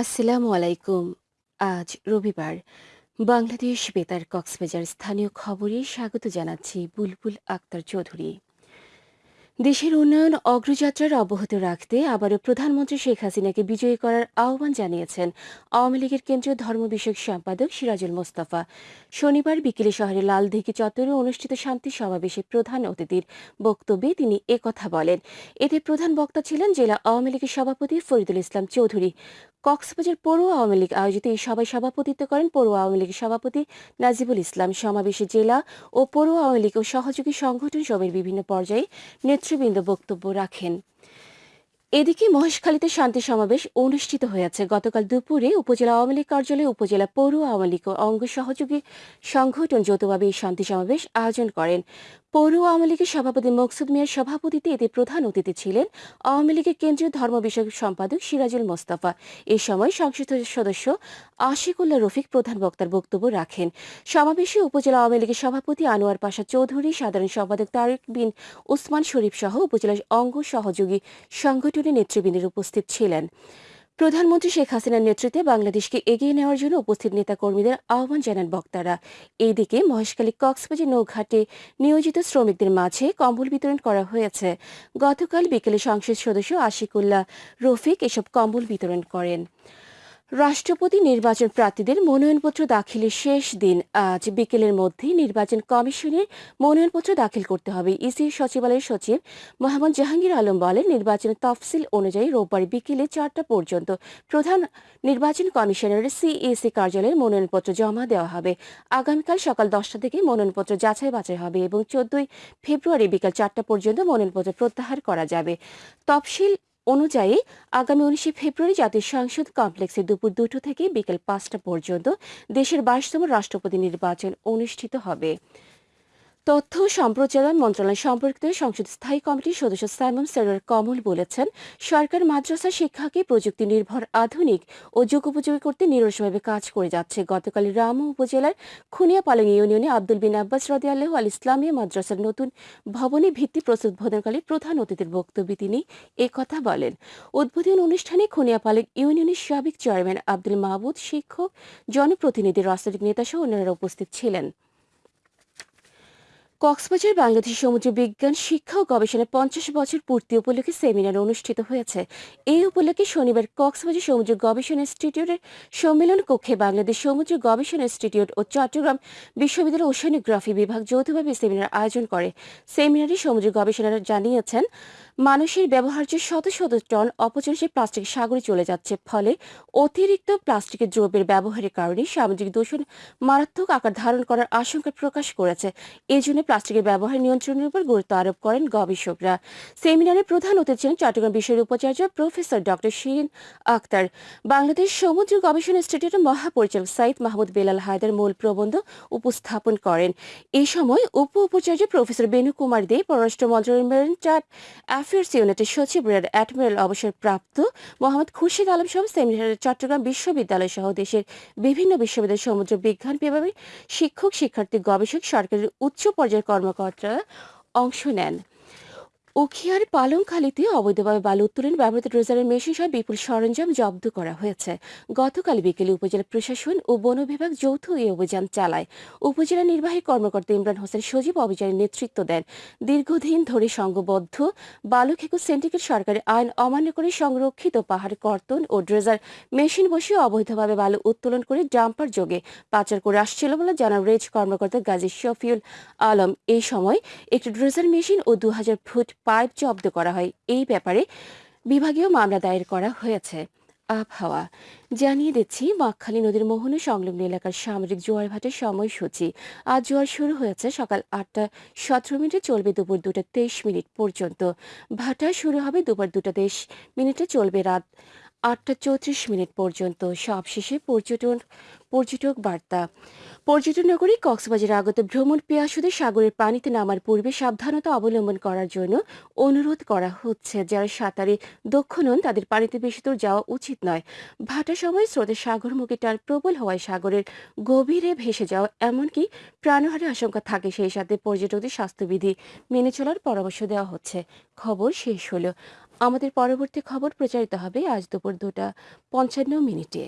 আসসালামু আলাইকুম। আজ রবিবার। বাংলাদেশ বেতার কক্সবাজার স্থানীয় খবরে স্বাগত জানাচ্ছি বুলবুল আক্তার চৌধুরী। দেশের উন্নয়ন অগ্রযাত্রার অব্যাহত রাখতে আবারও প্রধানমন্ত্রী শেখ হাসিনাকে বিজয়ী করার আহ্বান জানিয়েছেন আওয়ামী লীগের কেন্দ্রীয় ধর্ম বিষয়ক সম্পাদক সিরাজুল মোস্তফা। শনিবার বিকেলে শহরের লালদিঘি চত্বরে অনুষ্ঠিত শান্তি সমাবেশে প্রধান অতিথির বক্তব্যে তিনি একথা বলেন। এতে প্রধান বক্তা ছিলেন জেলা আওয়ামী লীগের সভাপতি ফরিদুল ইসলাম চৌধুরী। কক্সবাজার পৌর আওয়ামী লীগ আয়োজিত এই সভায় সভাপতিত্ব করেন পৌর আওয়ামী লীগের সভাপতি নাজিবুল ইসলাম। সমাবেশে জেলা ও পৌর আওয়ামী লীগ ও সহযোগী সংগঠন সবের বিভিন্ন পর্যায়ে নেতৃবৃন্দ বক্তব্য রাখেন। এদিকে মহেশখালীতে শান্তি সমাবেশ অনুষ্ঠিত হয়েছে। গতকাল দুপুরে উপজেলা আওয়ামী লীগ কার্যালয়ে উপজেলা পৌর আওয়ামী লীগ অঙ্গ সহযোগী সংগঠন যৌথভাবে এই শান্তি সমাবেশ আয়োজন করেন। পৌর আওয়ামী লীগের সভাপতি মকসুদ মিয়ার সভাপতিতে এতে প্রধান অতিথি ছিলেন আওয়ামী লীগের কেন্দ্রীয় ধর্ম বিষয়ক সম্পাদক সিরাজুল মোস্তফা। এ সময় সংসদ সদস্য আশিকুল্লাহ রফিক প্রধান বক্তার বক্তব্য রাখেন। সমাবেশে উপজেলা আওয়ামী লীগের সভাপতি আনোয়ার পাশা চৌধুরী, সাধারণ সম্পাদক তারেক বিন, উসমান শরীফ সহ উপজেলার অঙ্গ সহযোগী সংগঠনের নেতৃবৃন্দের উপস্থিত ছিলেন। প্রধানমন্ত্রী শেখ হাসিনার নেতৃত্বে বাংলাদেশকে এগিয়ে নেওয়ার জন্য উপস্থিত নেতাকর্মীদের আহ্বান জানান বক্তারা। এদিকে মহেশখালী কক্সবাজার নৌঘাটে নিয়োজিত শ্রমিকদের মাঝে কম্বল বিতরণ করা হয়েছে। গতকাল বিকেলে সংসদ সদস্য আশিকুল্লাহ রফিক এসব কম্বল বিতরণ করেন। রাষ্ট্রপতি নির্বাচন প্রার্থীদের মনোনয়নপত্র দাখিলের শেষ দিন। আজ বিকেলের মধ্যেই নির্বাচন কমিশনের মনোনয়নপত্র দাখিল করতে হবে। ইসি সচিবালয়ের সচিব মোহাম্মদ জাহাঙ্গীর আলম বলেন নির্বাচনের তফসিল অনুযায়ী রোববার বিকেলে চারটা পর্যন্ত প্রধান নির্বাচন কমিশনারের সিএসি কার্যালয়ে মনোনয়নপত্র জমা দেওয়া হবে। আগামীকাল সকাল দশটা থেকে মনোনয়নপত্র যাচাই বাছাই হবে এবং চোদ্দই ফেব্রুয়ারি বিকাল চারটা পর্যন্ত মনোনয়নপত্র প্রত্যাহার করা যাবে। তফসিল অনুযায়ী আগামী উনিশে ফেব্রুয়ারি জাতীয় সংসদ কমপ্লেক্সে দুপুর দুটো থেকে বিকেল পাঁচটা পর্যন্ত দেশের বাইশতম রাষ্ট্রপতি নির্বাচন অনুষ্ঠিত হবে। তথ্য ও সম্প্রচার মন্ত্রণালয় সম্পর্কিত সংসদ স্থায়ী কমিটির সদস্য সাইমন সেরার কমল বলেছেন, সরকার মাদ্রাসা শিক্ষাকে প্রযুক্তি নির্ভর আধুনিক ও যুগোপযোগী করতে নিরসভাবে কাজ করে যাচ্ছে। গতকাল রামু উপজেলার খুনিয়াপালং ইউনিয়নে আব্দুল বিন আব্বাস রদি আল্লাহ আল ইসলামিয়া মাদ্রাসার নতুন ভবনে ভিত্তি প্রস্তুত উদ্বোধনকালে প্রধান অতিথির বক্তব্যে তিনি কথা বলেন। উদ্বোধন অনুষ্ঠানে খুনিয়া খুনিয়াপালং ইউনিয়নের সাবেক চেয়ারম্যান আব্দুল মাহবুদ শিক্ষক, জনপ্রতিনিধি, রাজনৈতিক নেতাসহ অন্যরা উপস্থিত ছিলেন। কক্সবাজার বাংলাদেশ সমুদ্র বিজ্ঞান শিক্ষা ও গবেষণা পঞ্চাশ বছর পূর্তি উপলক্ষে সেমিনার অনুষ্ঠিত হয়েছে। এই উপলক্ষে শনিবার কক্সবাজার সমুদ্র গবেষণা ইনস্টিটিউটের সম্মেলন কক্ষে বাংলাদেশ সমুদ্র গবেষণা ইনস্টিটিউট ও চট্টগ্রাম বিশ্ববিদ্যালয় ওশানোগ্রাফি বিভাগ যৌথভাবে সেমিনার আয়োজন করে। সেমিনারে সমুদ্র গবেষণারা জানিয়েছেন মানুষের ব্যবহার্য শত শত টন অপচনশীল প্লাস্টিক সাগরে চলে যাচ্ছে। ফলে অতিরিক্ত প্লাস্টিকের দ্রব্যের ব্যবহারের কারণে সামাজিক দূষণ মারাত্মক আকার ধারণ করার আশঙ্কা প্রকাশ করেছে। এজন্য প্লাস্টিকের ব্যবহার নিয়ন্ত্রণের উপর গুরুত্ব আরোপ করেন গবেষকরা। সেমিনারে প্রধান অতিথি ছিলেন চট্টগ্রাম বিশ্বের উপাচার্য প্রফেসর ডক্টর শিরিন আক্তার। বাংলাদেশ সমুদ্র গবেষণা ইনস্টিটিউটের মহাপরিচালক সাইদ মাহমুদ বেলাল হায়দার মূল প্রবন্ধ উপস্থাপন করেন। এই সময় উপ উপাচার্য প্রফেসর বেনু কুমার দে পররাষ্ট্র মন্ত্রণালয়ের মেরিন অ্যাফেয়ার্স ইউনিটের সচিব রেড অ্যাডমিরাল অবসরপ্রাপ্ত মোহাম্মদ খুরশিদ আলম সহ সেমিনারে চট্টগ্রাম বিশ্ববিদ্যালয় সহ দেশের বিভিন্ন বিশ্ববিদ্যালয় সমুদ্র বিজ্ঞান বিভাগের শিক্ষক, শিক্ষার্থী, গবেষক, সরকারের উচ্চ পর্যায়ের কর্মকর্তারা অংশ নেন। উখিয়ার পালংখালীতে অবৈধভাবে বালু উত্তোলন ব্যবহৃত ড্রেজারের মেশিন সহ বিপুল সরঞ্জাম জব্দ করা হয়েছে। গতকাল বিকেলে উপজেলা প্রশাসন ও বন বিভাগ যৌথ এই অভিযান চালায়। উপজেলা নির্বাহী কর্মকর্তা ইমরান হোসেন সজীব অভিযানের নেতৃত্ব দেন। দীর্ঘদিন ধরে সংঘবদ্ধ বালু খেকু সিন্ডিকেট সরকারি আইন অমান্য করে সংরক্ষিত পাহাড়, কর্তন ও ড্রেজার মেশিন বসিয়ে অবৈধভাবে বালু উত্তোলন করে ডাম্পার যোগে পাচার করে আসছিল বলে জানান রেজ কর্মকর্তা গাজী শফিউল আলম। এই সময় একটি ড্রেজার মেশিন ও দু হাজার ফুট পাইপ জব্দ করা হয়। এই ব্যাপারে বিভাগীয় মামলা দায়ের করা হয়েছে। আবহাওয়া। জানিয়ে দিচ্ছি বাঁকখালী নদীর মোহন সংলগ্ন এলাকার সামরিক জোয়ার ভাটের সময়সূচি। আজ জোয়ার শুরু হয়েছে সকাল আটটা সতেরো মিনিটে, চলবে দুপুর দুটা তেইশ মিনিট পর্যন্ত। ভাটা শুরু হবে দুপুর দুটা তেইশ মিনিটে, চলবে রাত আটটা চৌত্রিশ মিনিট পর্যন্ত। সবশেষে পর্যটন, পর্যটক বার্তা। পর্যটন নগরী কক্সবাজার আগত ভ্রমণ পেয়াসুদের সাগরের পানিতে নামার পূর্বে সাবধানতা অবলম্বন করার জন্য অনুরোধ করা হচ্ছে। যারা সাঁতারে দক্ষ নন, তাদের পানিতে বেশি দূর যাওয়া উচিত নয়। ভাটার সময় স্রোতের সাগরমুখী টান প্রবল হওয়ায় সাগরের গভীরে ভেসে যাওয়া এমনকি প্রাণহারের আশঙ্কা থাকে, সেই সাথে পর্যটকদের স্বাস্থ্যবিধি মেনে চলার পরামর্শ দেওয়া হচ্ছে। খবর শেষ হলো। আমাদের পরবর্তী খবর প্রচারিত হবে আজ দুপুর দুটা পঞ্চান্ন মিনিটে।